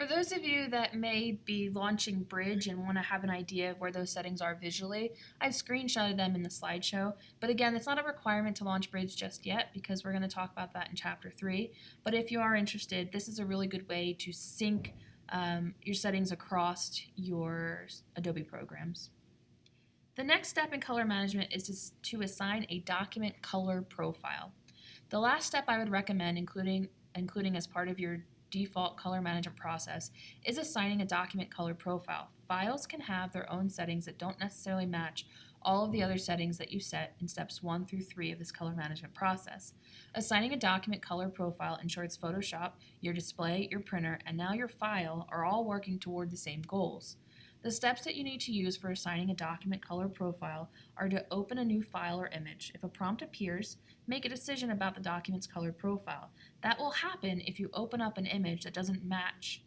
For those of you that may be launching Bridge and want to have an idea of where those settings are visually, I've screenshotted them in the slideshow. But again, it's not a requirement to launch Bridge just yet because we're going to talk about that in Chapter 3. But if you are interested, this is a really good way to sync um, your settings across your Adobe programs. The next step in color management is to, to assign a document color profile. The last step I would recommend, including, including as part of your default color management process is assigning a document color profile. Files can have their own settings that don't necessarily match all of the other settings that you set in steps 1 through 3 of this color management process. Assigning a document color profile ensures Photoshop, your display, your printer, and now your file are all working toward the same goals. The steps that you need to use for assigning a document color profile are to open a new file or image. If a prompt appears, make a decision about the document's color profile. That will happen if you open up an image that doesn't match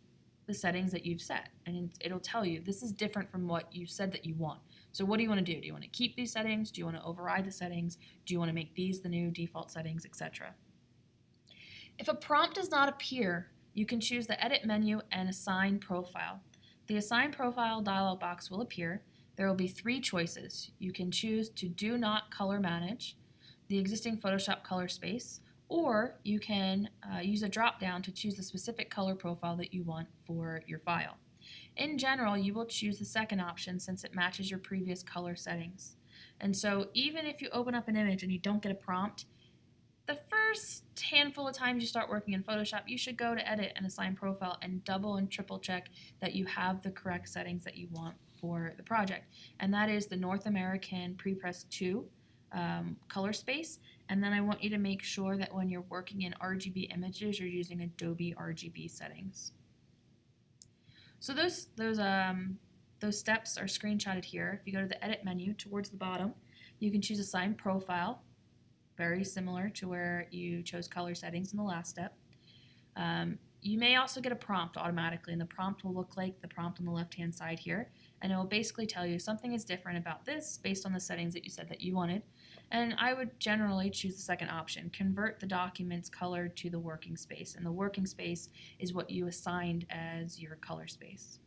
the settings that you've set. And it'll tell you this is different from what you said that you want. So what do you want to do? Do you want to keep these settings? Do you want to override the settings? Do you want to make these the new default settings, etc.? If a prompt does not appear, you can choose the Edit menu and Assign Profile. The Assign Profile dialog box will appear. There will be three choices. You can choose to do not color manage the existing Photoshop color space, or you can uh, use a drop down to choose the specific color profile that you want for your file. In general, you will choose the second option since it matches your previous color settings. And so even if you open up an image and you don't get a prompt, the first handful of times you start working in Photoshop, you should go to Edit and Assign Profile and double and triple check that you have the correct settings that you want for the project. And that is the North American Prepress 2 um, color space. And then I want you to make sure that when you're working in RGB images, you're using Adobe RGB settings. So those, those, um, those steps are screenshotted here. If you go to the Edit menu towards the bottom, you can choose Assign Profile very similar to where you chose color settings in the last step. Um, you may also get a prompt automatically, and the prompt will look like the prompt on the left-hand side here, and it will basically tell you something is different about this based on the settings that you said that you wanted. And I would generally choose the second option, convert the document's color to the working space, and the working space is what you assigned as your color space.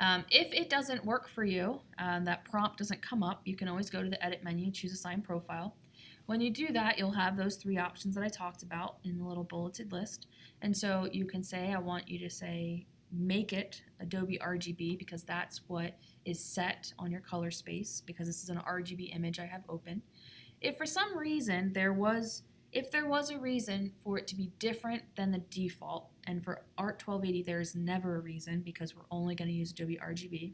Um, if it doesn't work for you, um, that prompt doesn't come up, you can always go to the Edit menu, choose Assign Profile. When you do that, you'll have those three options that I talked about in the little bulleted list. And so you can say, I want you to say, make it Adobe RGB because that's what is set on your color space because this is an RGB image I have open. If for some reason there was if there was a reason for it to be different than the default, and for ART 1280 there is never a reason because we're only going to use Adobe RGB,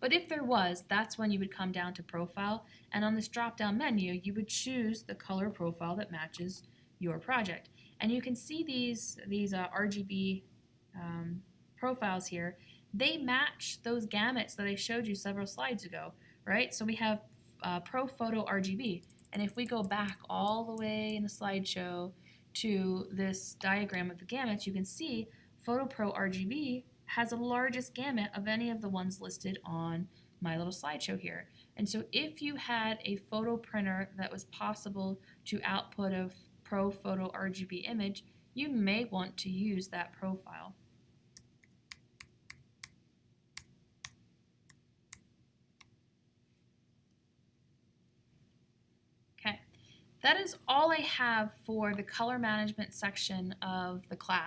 but if there was, that's when you would come down to Profile, and on this drop-down menu you would choose the color profile that matches your project. And you can see these, these uh, RGB um, profiles here, they match those gamuts that I showed you several slides ago, right? So we have uh, ProPhoto RGB. And if we go back all the way in the slideshow to this diagram of the gamuts, you can see PhotoPro RGB has the largest gamut of any of the ones listed on my little slideshow here. And so if you had a photo printer that was possible to output a ProPhoto RGB image, you may want to use that profile. That is all I have for the color management section of the class.